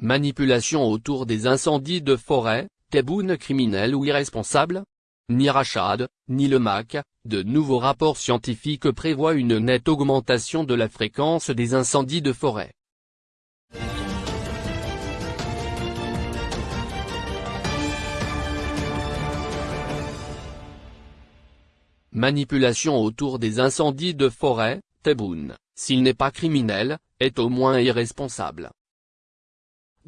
Manipulation autour des incendies de forêt, Tebboune criminel ou irresponsable? Ni Rachad, ni le MAC, de nouveaux rapports scientifiques prévoient une nette augmentation de la fréquence des incendies de forêt. Manipulation autour des incendies de forêt, Tebboune, s'il n'est pas criminel, est au moins irresponsable.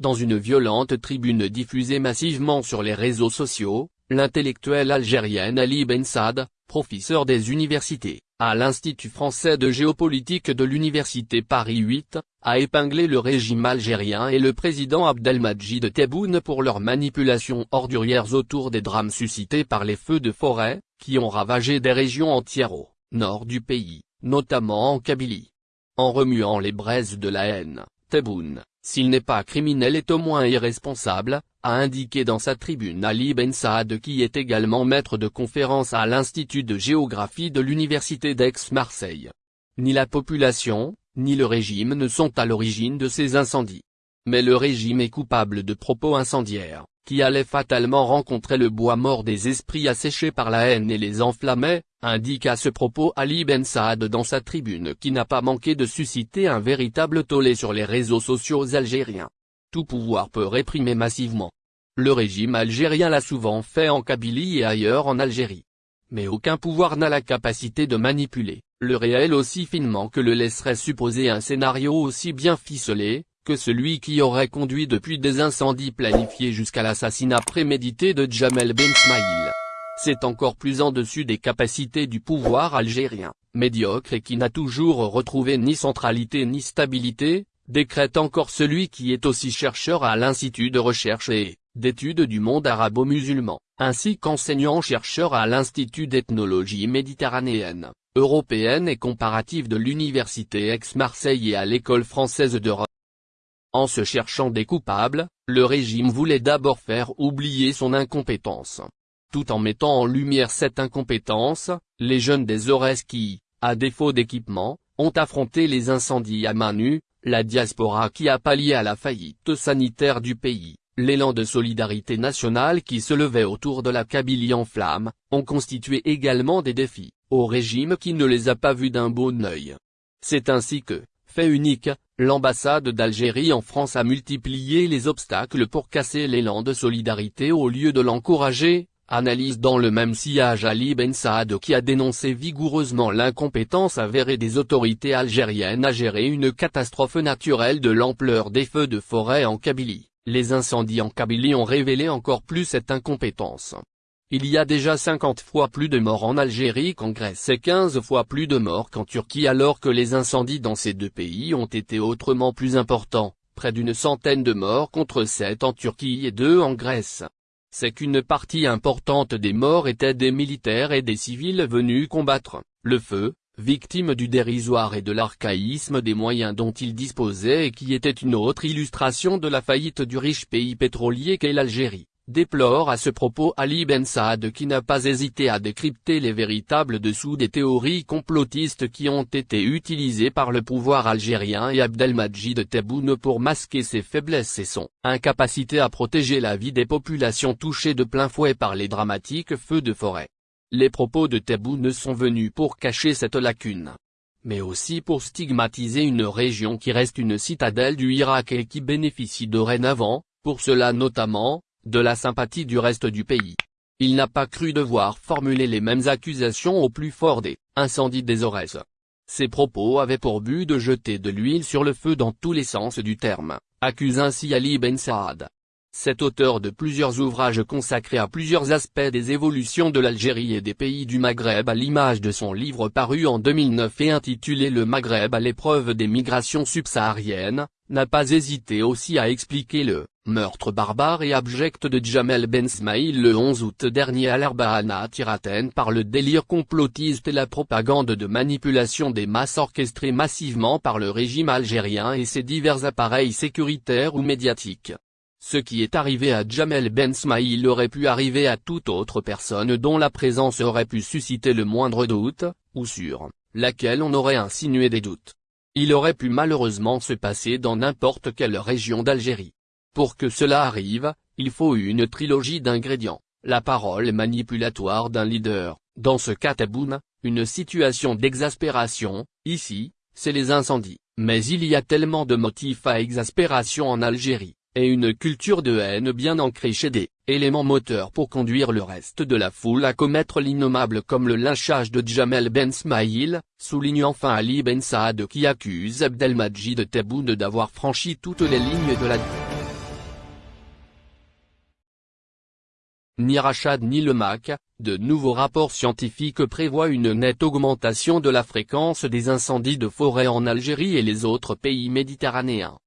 Dans une violente tribune diffusée massivement sur les réseaux sociaux, l'intellectuelle algérienne Ali Ben Saad, professeur des universités, à l'Institut français de géopolitique de l'Université Paris 8, a épinglé le régime algérien et le président Abdelmajid Tebboune pour leurs manipulations ordurières autour des drames suscités par les feux de forêt, qui ont ravagé des régions entières au nord du pays, notamment en Kabylie. En remuant les braises de la haine, S'il n'est pas criminel est au moins irresponsable, a indiqué dans sa tribune Ali Ben Saad qui est également maître de conférence à l'Institut de géographie de l'Université d'Aix-Marseille. Ni la population, ni le régime ne sont à l'origine de ces incendies. Mais le régime est coupable de propos incendiaires, qui allaient fatalement rencontrer le bois mort des esprits asséchés par la haine et les enflammait, indique à ce propos Ali Ben Saad dans sa tribune qui n'a pas manqué de susciter un véritable tollé sur les réseaux sociaux algériens. Tout pouvoir peut réprimer massivement. Le régime algérien l'a souvent fait en Kabylie et ailleurs en Algérie. Mais aucun pouvoir n'a la capacité de manipuler, le réel aussi finement que le laisserait supposer un scénario aussi bien ficelé, celui qui aurait conduit depuis des incendies planifiés jusqu'à l'assassinat prémédité de Jamel Ben Smaïl. C'est encore plus en dessus des capacités du pouvoir algérien, médiocre et qui n'a toujours retrouvé ni centralité ni stabilité, décrète encore celui qui est aussi chercheur à l'Institut de recherche et d'études du monde arabo-musulman, ainsi qu'enseignant-chercheur à l'Institut d'ethnologie méditerranéenne, européenne et comparative de l'Université Aix-Marseille et à l'École française de Rome. En se cherchant des coupables, le régime voulait d'abord faire oublier son incompétence. Tout en mettant en lumière cette incompétence, les jeunes des Aurès qui, à défaut d'équipement, ont affronté les incendies à main nue, la diaspora qui a pallié à la faillite sanitaire du pays, l'élan de solidarité nationale qui se levait autour de la Kabylie en flammes, ont constitué également des défis, au régime qui ne les a pas vus d'un bon œil. C'est ainsi que, fait unique, l'ambassade d'Algérie en France a multiplié les obstacles pour casser l'élan de solidarité au lieu de l'encourager, analyse dans le même sillage Ali Ben Saad qui a dénoncé vigoureusement l'incompétence avérée des autorités algériennes à gérer une catastrophe naturelle de l'ampleur des feux de forêt en Kabylie. Les incendies en Kabylie ont révélé encore plus cette incompétence. Il y a déjà 50 fois plus de morts en Algérie qu'en Grèce et 15 fois plus de morts qu'en Turquie alors que les incendies dans ces deux pays ont été autrement plus importants, près d'une centaine de morts contre 7 en Turquie et 2 en Grèce. C'est qu'une partie importante des morts étaient des militaires et des civils venus combattre. Le feu, victimes du dérisoire et de l'archaïsme des moyens dont ils disposaient et qui était une autre illustration de la faillite du riche pays pétrolier qu'est l'Algérie déplore à ce propos Ali Ben Saad qui n'a pas hésité à décrypter les véritables dessous des théories complotistes qui ont été utilisées par le pouvoir algérien et Abdelmajid Tebboune pour masquer ses faiblesses et son incapacité à protéger la vie des populations touchées de plein fouet par les dramatiques feux de forêt. Les propos de Tebboune sont venus pour cacher cette lacune mais aussi pour stigmatiser une région qui reste une citadelle du Irak et qui bénéficie dorénavant, pour cela notamment, de la sympathie du reste du pays. Il n'a pas cru devoir formuler les mêmes accusations au plus fort des incendies des Aurès. Ses propos avaient pour but de jeter de l'huile sur le feu dans tous les sens du terme, accuse ainsi Ali Ben Saad. Cet auteur de plusieurs ouvrages consacrés à plusieurs aspects des évolutions de l'Algérie et des pays du Maghreb à l'image de son livre paru en 2009 et intitulé Le Maghreb à l'épreuve des migrations subsahariennes, n'a pas hésité aussi à expliquer le meurtre barbare et abject de Jamel Ben Smaïl le 11 août dernier à l'Arbahana Tiraten par le délire complotiste et la propagande de manipulation des masses orchestrée massivement par le régime algérien et ses divers appareils sécuritaires ou médiatiques. Ce qui est arrivé à Jamel Ben Smaïl aurait pu arriver à toute autre personne dont la présence aurait pu susciter le moindre doute, ou sur laquelle on aurait insinué des doutes. Il aurait pu malheureusement se passer dans n'importe quelle région d'Algérie. Pour que cela arrive, il faut une trilogie d'ingrédients, la parole manipulatoire d'un leader, dans ce cas Tebboune, une situation d'exaspération, ici, c'est les incendies, mais il y a tellement de motifs à exaspération en Algérie, et une culture de haine bien ancrée chez des éléments moteurs pour conduire le reste de la foule à commettre l'innommable comme le lynchage de Jamel Ben Smaïl, souligne enfin Ali Ben Saad qui accuse Abdelmajid Tebboune d'avoir franchi toutes les lignes de la Ni Rachad ni le MAC, de nouveaux rapports scientifiques prévoient une nette augmentation de la fréquence des incendies de forêt en Algérie et les autres pays méditerranéens.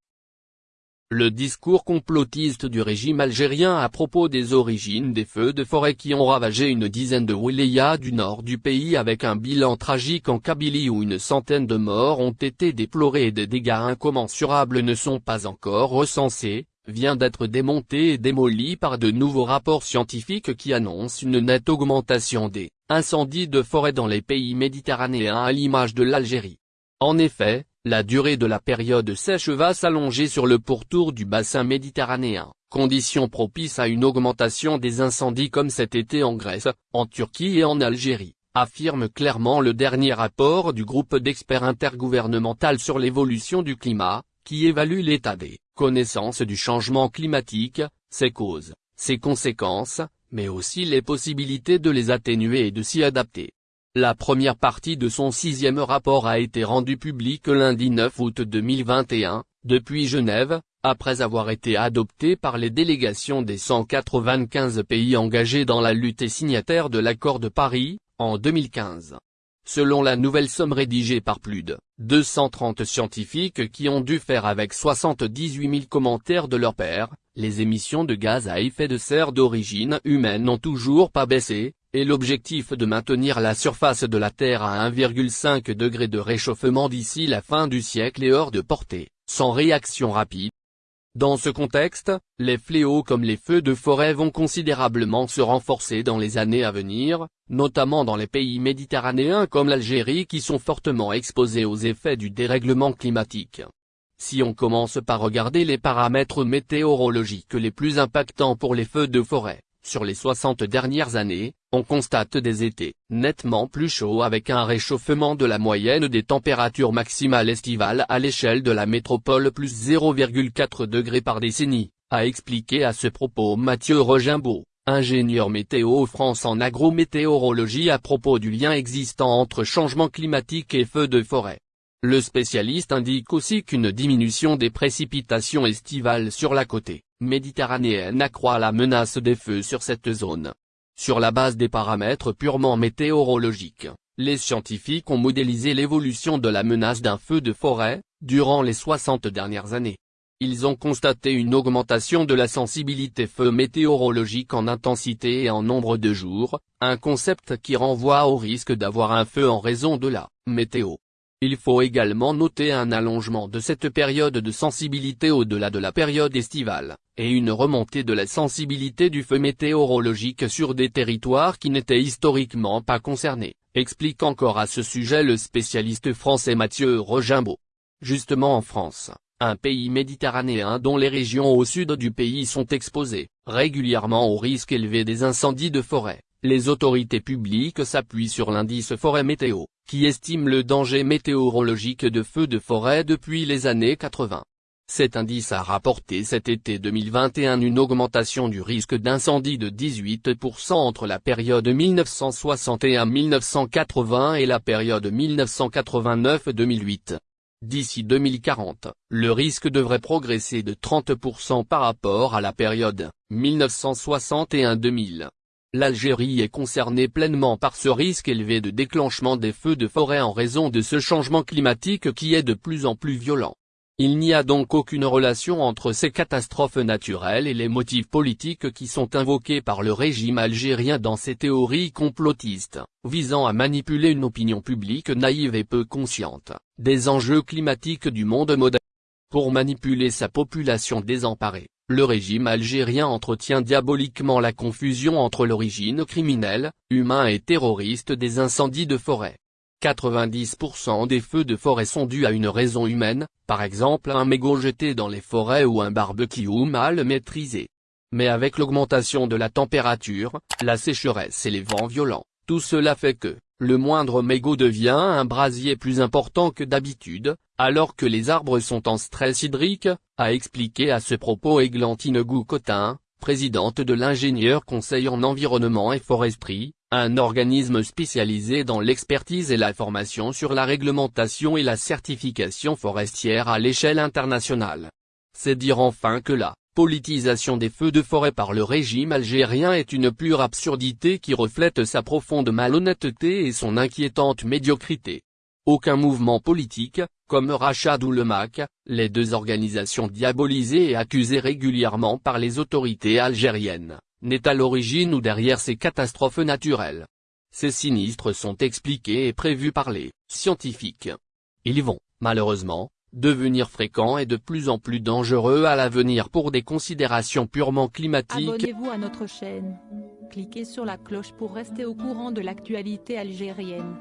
Le discours complotiste du régime algérien à propos des origines des feux de forêt qui ont ravagé une dizaine de wilayas du nord du pays avec un bilan tragique en Kabylie où une centaine de morts ont été déplorés et des dégâts incommensurables ne sont pas encore recensés, vient d'être démonté et démoli par de nouveaux rapports scientifiques qui annoncent une nette augmentation des incendies de forêt dans les pays méditerranéens à l'image de l'Algérie. En effet, la durée de la période sèche va s'allonger sur le pourtour du bassin méditerranéen, condition propice à une augmentation des incendies comme cet été en Grèce, en Turquie et en Algérie, affirme clairement le dernier rapport du groupe d'experts intergouvernemental sur l'évolution du climat, qui évalue l'état des connaissances du changement climatique, ses causes, ses conséquences, mais aussi les possibilités de les atténuer et de s'y adapter. La première partie de son sixième rapport a été rendue publique lundi 9 août 2021, depuis Genève, après avoir été adoptée par les délégations des 195 pays engagés dans la lutte et signataires de l'accord de Paris, en 2015. Selon la nouvelle somme rédigée par plus de 230 scientifiques qui ont dû faire avec 78 000 commentaires de leur père, les émissions de gaz à effet de serre d'origine humaine n'ont toujours pas baissé, et l'objectif de maintenir la surface de la Terre à 1,5 degré de réchauffement d'ici la fin du siècle est hors de portée, sans réaction rapide, dans ce contexte, les fléaux comme les feux de forêt vont considérablement se renforcer dans les années à venir, notamment dans les pays méditerranéens comme l'Algérie qui sont fortement exposés aux effets du dérèglement climatique. Si on commence par regarder les paramètres météorologiques les plus impactants pour les feux de forêt, sur les 60 dernières années, on constate des étés nettement plus chauds avec un réchauffement de la moyenne des températures maximales estivales à l'échelle de la métropole plus 0,4 degrés par décennie, a expliqué à ce propos Mathieu Regimbaud, ingénieur météo France en agrométéorologie à propos du lien existant entre changement climatique et feux de forêt. Le spécialiste indique aussi qu'une diminution des précipitations estivales sur la côte méditerranéenne accroît la menace des feux sur cette zone. Sur la base des paramètres purement météorologiques, les scientifiques ont modélisé l'évolution de la menace d'un feu de forêt, durant les 60 dernières années. Ils ont constaté une augmentation de la sensibilité feu météorologique en intensité et en nombre de jours, un concept qui renvoie au risque d'avoir un feu en raison de la météo. Il faut également noter un allongement de cette période de sensibilité au-delà de la période estivale, et une remontée de la sensibilité du feu météorologique sur des territoires qui n'étaient historiquement pas concernés, explique encore à ce sujet le spécialiste français Mathieu Regimbaud. Justement en France, un pays méditerranéen dont les régions au sud du pays sont exposées, régulièrement au risque élevé des incendies de forêt, les autorités publiques s'appuient sur l'indice forêt météo, qui estime le danger météorologique de feux de forêt depuis les années 80. Cet indice a rapporté cet été 2021 une augmentation du risque d'incendie de 18% entre la période 1961-1980 et la période 1989-2008. D'ici 2040, le risque devrait progresser de 30% par rapport à la période 1961-2000. L'Algérie est concernée pleinement par ce risque élevé de déclenchement des feux de forêt en raison de ce changement climatique qui est de plus en plus violent. Il n'y a donc aucune relation entre ces catastrophes naturelles et les motifs politiques qui sont invoqués par le régime algérien dans ces théories complotistes, visant à manipuler une opinion publique naïve et peu consciente, des enjeux climatiques du monde moderne. Pour manipuler sa population désemparée, le régime algérien entretient diaboliquement la confusion entre l'origine criminelle, humain et terroriste des incendies de forêt. 90% des feux de forêt sont dus à une raison humaine, par exemple un mégot jeté dans les forêts ou un barbecue mal maîtrisé. Mais avec l'augmentation de la température, la sécheresse et les vents violents, tout cela fait que, le moindre mégot devient un brasier plus important que d'habitude, alors que les arbres sont en stress hydrique, a expliqué à ce propos Églantine Goucotin, présidente de l'ingénieur conseil en environnement et foresterie, un organisme spécialisé dans l'expertise et la formation sur la réglementation et la certification forestière à l'échelle internationale. C'est dire enfin que la politisation des feux de forêt par le régime algérien est une pure absurdité qui reflète sa profonde malhonnêteté et son inquiétante médiocrité. Aucun mouvement politique, comme Rachad ou le MAC, les deux organisations diabolisées et accusées régulièrement par les autorités algériennes, n'est à l'origine ou derrière ces catastrophes naturelles. Ces sinistres sont expliqués et prévus par les scientifiques. Ils vont, malheureusement, devenir fréquents et de plus en plus dangereux à l'avenir pour des considérations purement climatiques. Abonnez-vous à notre chaîne. Cliquez sur la cloche pour rester au courant de l'actualité algérienne.